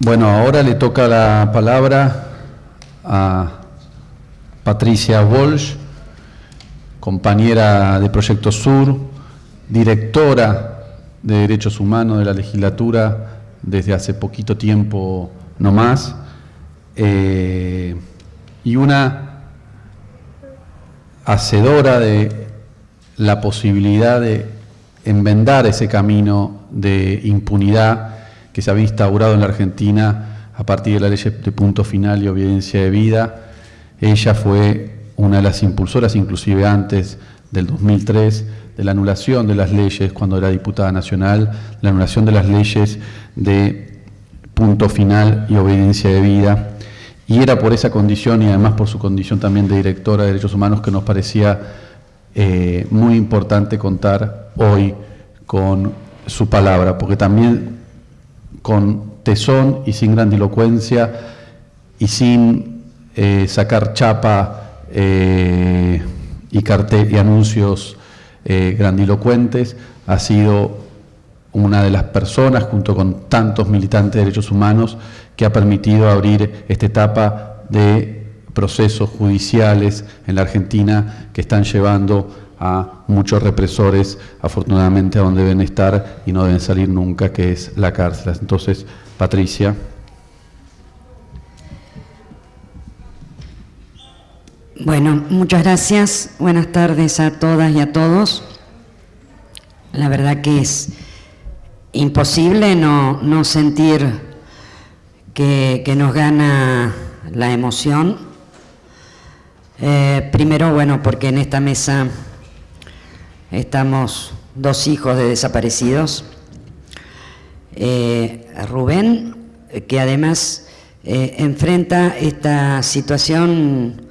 Bueno, ahora le toca la palabra a Patricia Walsh, compañera de Proyecto Sur, directora de Derechos Humanos de la legislatura desde hace poquito tiempo no más, eh, y una hacedora de la posibilidad de enmendar ese camino de impunidad que se había instaurado en la Argentina a partir de la ley de punto final y obediencia de vida. Ella fue una de las impulsoras, inclusive antes del 2003, de la anulación de las leyes cuando era diputada nacional, la anulación de las leyes de punto final y obediencia de vida. Y era por esa condición y además por su condición también de directora de Derechos Humanos que nos parecía eh, muy importante contar hoy con su palabra, porque también con tesón y sin grandilocuencia y sin eh, sacar chapa eh, y, y anuncios eh, grandilocuentes, ha sido una de las personas, junto con tantos militantes de derechos humanos, que ha permitido abrir esta etapa de procesos judiciales en la Argentina que están llevando a muchos represores, afortunadamente, a donde deben estar y no deben salir nunca, que es la cárcel. Entonces, Patricia. Bueno, muchas gracias. Buenas tardes a todas y a todos. La verdad que es imposible no, no sentir que, que, nos gana la emoción. Eh, primero, bueno, porque en esta mesa Estamos dos hijos de desaparecidos. Eh, Rubén, que además eh, enfrenta esta situación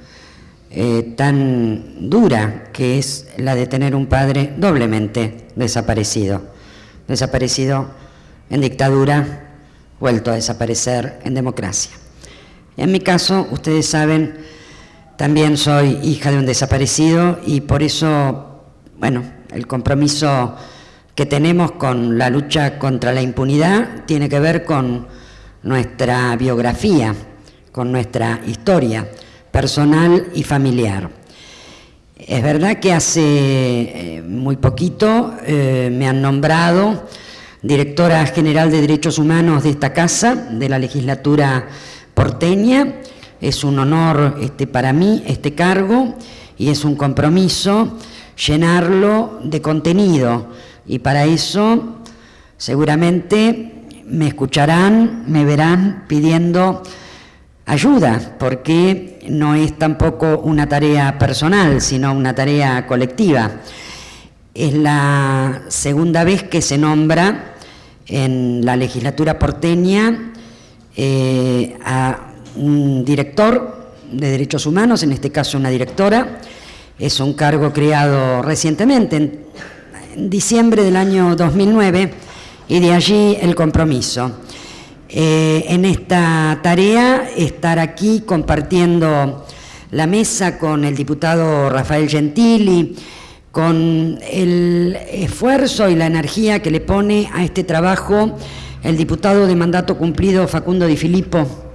eh, tan dura que es la de tener un padre doblemente desaparecido. Desaparecido en dictadura, vuelto a desaparecer en democracia. En mi caso, ustedes saben, también soy hija de un desaparecido y por eso bueno, el compromiso que tenemos con la lucha contra la impunidad tiene que ver con nuestra biografía, con nuestra historia personal y familiar. Es verdad que hace eh, muy poquito eh, me han nombrado directora general de Derechos Humanos de esta casa, de la legislatura porteña. Es un honor este, para mí este cargo y es un compromiso llenarlo de contenido y para eso seguramente me escucharán, me verán pidiendo ayuda, porque no es tampoco una tarea personal, sino una tarea colectiva. Es la segunda vez que se nombra en la legislatura porteña eh, a un director de derechos humanos, en este caso una directora, es un cargo creado recientemente, en, diciembre del año 2009, y de allí el compromiso. Eh, en esta tarea, estar aquí compartiendo la mesa con el diputado Rafael Gentili, con el esfuerzo y la energía que le pone a este trabajo el diputado de mandato cumplido Facundo Di Filippo,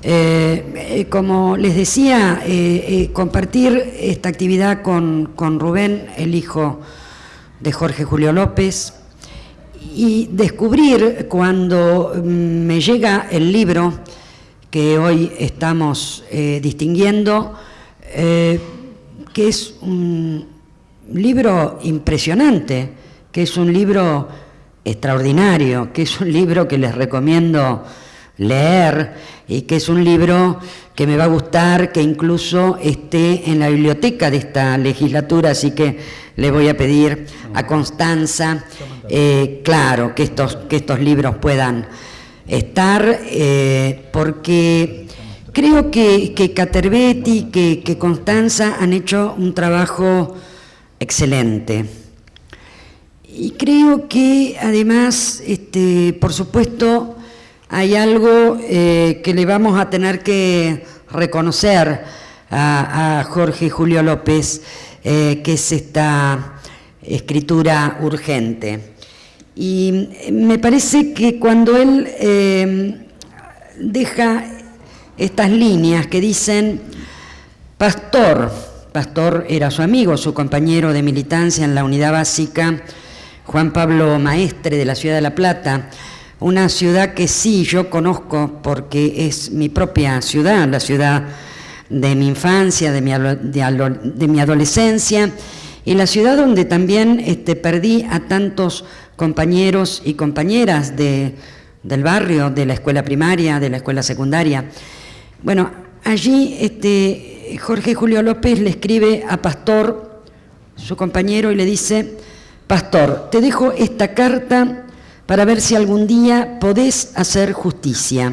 eh, eh, como les decía, eh, compartir esta actividad con, Rubén, el hijo de Jorge Julio López, y descubrir cuando mm, me llega el libro que hoy estamos distinguiendo, que es un libro impresionante, que es un libro extraordinario, que es un libro que les recomiendo leer y que es un libro que me va a gustar que incluso esté en la biblioteca de esta legislatura, así que le voy a pedir a Constanza, eh, claro, que estos, que estos libros puedan estar, eh, porque creo que, que Caterbetti, que, que Constanza han hecho un trabajo excelente. Y creo que además, este, por supuesto, hay algo eh, que le vamos a tener que reconocer a, Jorge Julio López, eh, que es esta escritura urgente. Y me parece que cuando él eh, deja estas líneas que dicen, Pastor, Pastor era su amigo, su compañero de militancia en la unidad básica, Juan Pablo Maestre de la ciudad de La Plata, una ciudad que sí yo conozco porque es mi propia ciudad, la ciudad de mi infancia, de mi, adolescencia, y la ciudad donde también este, perdí a tantos compañeros y compañeras de, del barrio, de la escuela primaria, de la escuela secundaria. Bueno, allí este, Jorge Julio López le escribe a Pastor, su compañero, y le dice, Pastor, te dejo esta carta para ver si algún día podés hacer justicia.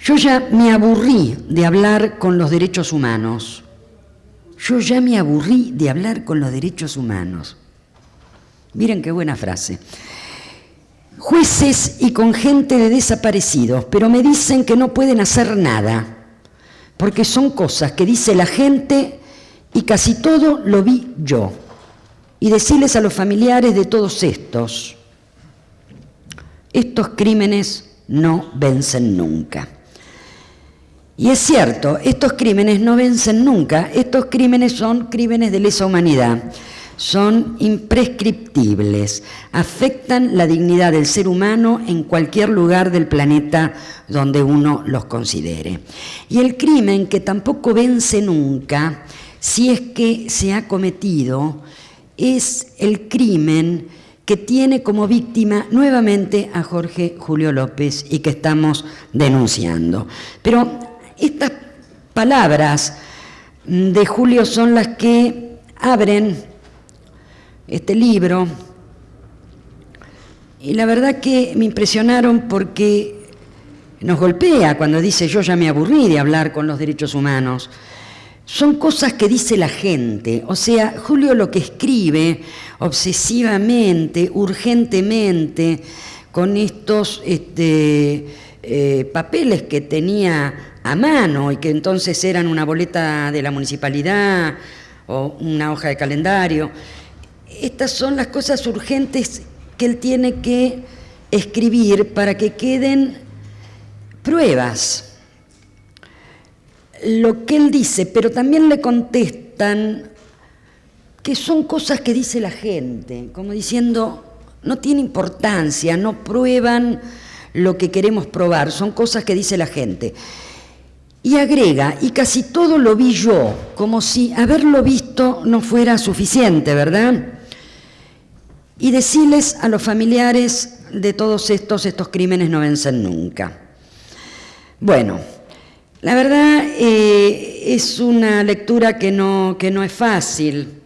Yo ya me aburrí de hablar con los derechos humanos. Yo ya me aburrí de hablar con los derechos humanos. Miren qué buena frase. Jueces y con gente de desaparecidos, pero me dicen que no pueden hacer nada, porque son cosas que dice la gente y casi todo lo vi yo. Y decirles a los familiares de todos estos, estos crímenes no vencen nunca. Y es cierto, estos crímenes no vencen nunca, estos crímenes son crímenes de lesa humanidad, son imprescriptibles, afectan la dignidad del ser humano en cualquier lugar del planeta donde uno los considere. Y el crimen que tampoco vence nunca, si es que se ha cometido, es el crimen que tiene como víctima nuevamente a Jorge Julio López y que estamos denunciando. Pero estas palabras de Julio son las que abren este libro y la verdad que me impresionaron porque nos golpea cuando dice yo ya me aburrí de hablar con los derechos humanos. Son cosas que dice la gente, o sea, Julio lo que escribe obsesivamente, urgentemente, con estos este, eh, papeles que tenía a mano y que entonces eran una boleta de la municipalidad o una hoja de calendario. Estas son las cosas urgentes que él tiene que escribir para que queden pruebas. Lo que él dice, pero también le contestan que son cosas que dice la gente, como diciendo, no tiene importancia, no prueban lo que queremos probar, son cosas que dice la gente. Y agrega, y casi todo lo vi yo, como si haberlo visto no fuera suficiente, ¿verdad? Y decirles a los familiares de todos estos, estos crímenes no vencen nunca. Bueno, la verdad eh, es una lectura que no, que no es fácil,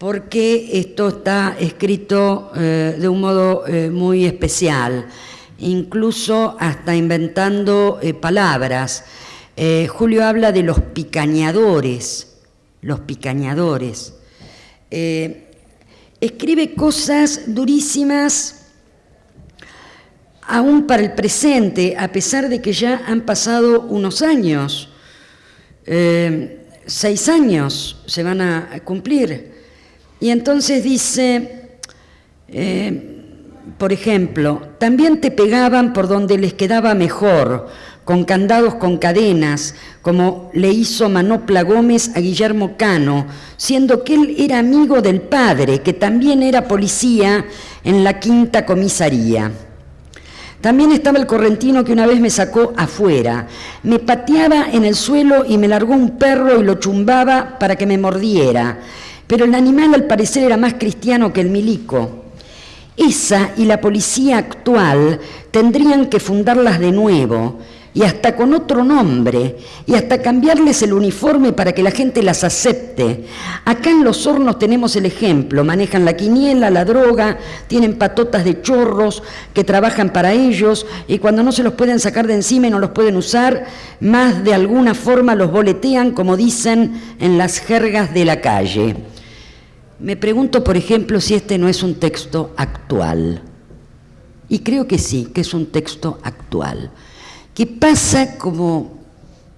porque esto está escrito eh, de un modo eh, muy especial, incluso hasta inventando palabras. Eh, Julio habla de los picañadores, los picañadores. Escribe cosas durísimas aún para el presente, a pesar de que ya han pasado unos años, seis años se van a cumplir. Y entonces dice, por ejemplo, también te pegaban por donde les quedaba mejor, con candados con cadenas, como le hizo Manopla Gómez a Guillermo Cano, siendo que él era amigo del padre, que también era policía en la quinta comisaría. También estaba el correntino que una vez me sacó afuera. Me pateaba en el suelo y me largó un perro y lo chumbaba para que me mordiera. Pero el animal al parecer era más cristiano que el milico. Esa y la policía actual tendrían que fundarlas de nuevo y hasta con otro nombre, y hasta cambiarles el uniforme para que la gente las acepte. Acá en los hornos tenemos el ejemplo, manejan la quiniela, la droga, tienen patotas de chorros que trabajan para ellos, y cuando no se los pueden sacar de encima y no los pueden usar, más de alguna forma los boletean, como dicen en las jergas de la calle. Me pregunto, por ejemplo, si este no es un texto actual. Y creo que sí, que es un texto actual que pasa como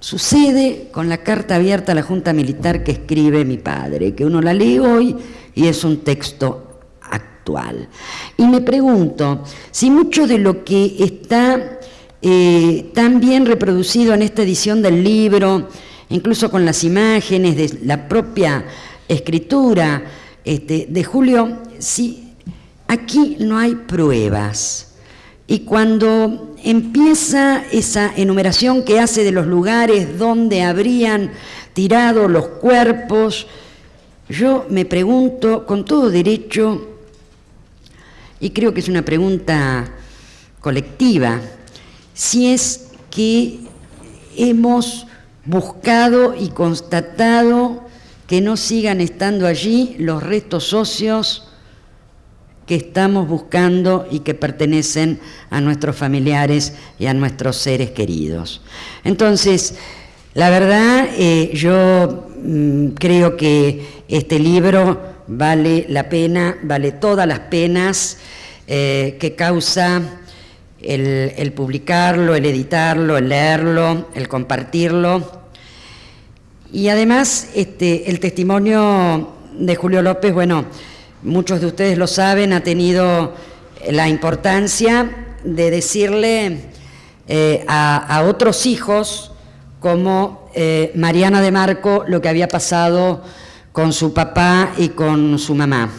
sucede con la carta abierta a la Junta Militar que escribe mi padre, que uno la lee hoy y es un texto actual. Y me pregunto si mucho de lo que está eh, tan bien reproducido en esta edición del libro, incluso con las imágenes de la propia escritura este, de Julio, si aquí no hay pruebas. Y cuando empieza esa enumeración que hace de los lugares donde habrían tirado los cuerpos, yo me pregunto con todo derecho, y creo que es una pregunta colectiva, si es que hemos buscado y constatado que no sigan estando allí los restos socios que estamos buscando y que pertenecen a nuestros familiares y a nuestros seres queridos. Entonces, la verdad, eh, yo mm, creo que este libro vale la pena, vale todas las penas eh, que causa el, el publicarlo, el editarlo, el leerlo, el compartirlo. Y además, este, el testimonio de Julio López, bueno, muchos de ustedes lo saben, ha tenido la importancia de decirle eh, a, otros hijos, como eh, Mariana de Marco, lo que había pasado con su papá y con su mamá.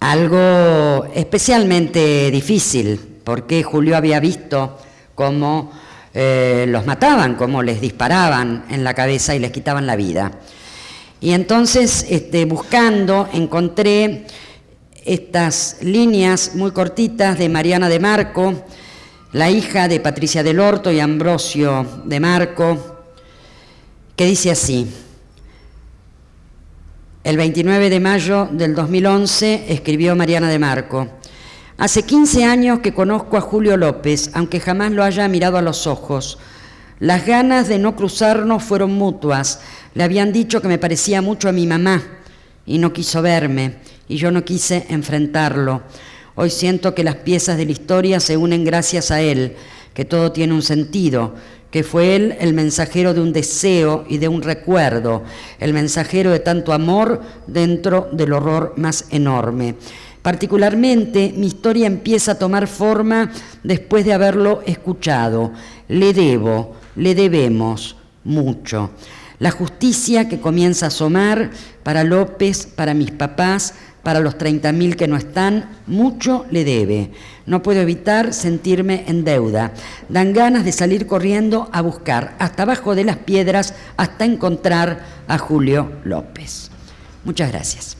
Algo especialmente difícil, porque Julio había visto cómo eh, los mataban, cómo les disparaban en la cabeza y les quitaban la vida. Y entonces, este, buscando, encontré estas líneas muy cortitas de Mariana de Marco, la hija de Patricia del Horto y Ambrosio de Marco, que dice así, el 29 de mayo del 2011 escribió Mariana de Marco, Hace 15 años que conozco a Julio López, aunque jamás lo haya mirado a los ojos. Las ganas de no cruzarnos fueron mutuas. Le habían dicho que me parecía mucho a mi mamá y no quiso verme y yo no quise enfrentarlo. Hoy siento que las piezas de la historia se unen gracias a él, que todo tiene un sentido, que fue él el mensajero de un deseo y de un recuerdo, el mensajero de tanto amor dentro del horror más enorme. Particularmente mi historia empieza a tomar forma después de haberlo escuchado. Le debo, le debemos mucho. La justicia que comienza a asomar para López, para mis papás, para los 30.000 que no están, mucho le debe. No puedo evitar sentirme en deuda. Dan ganas de salir corriendo a buscar hasta abajo de las piedras hasta encontrar a Julio López. Muchas gracias.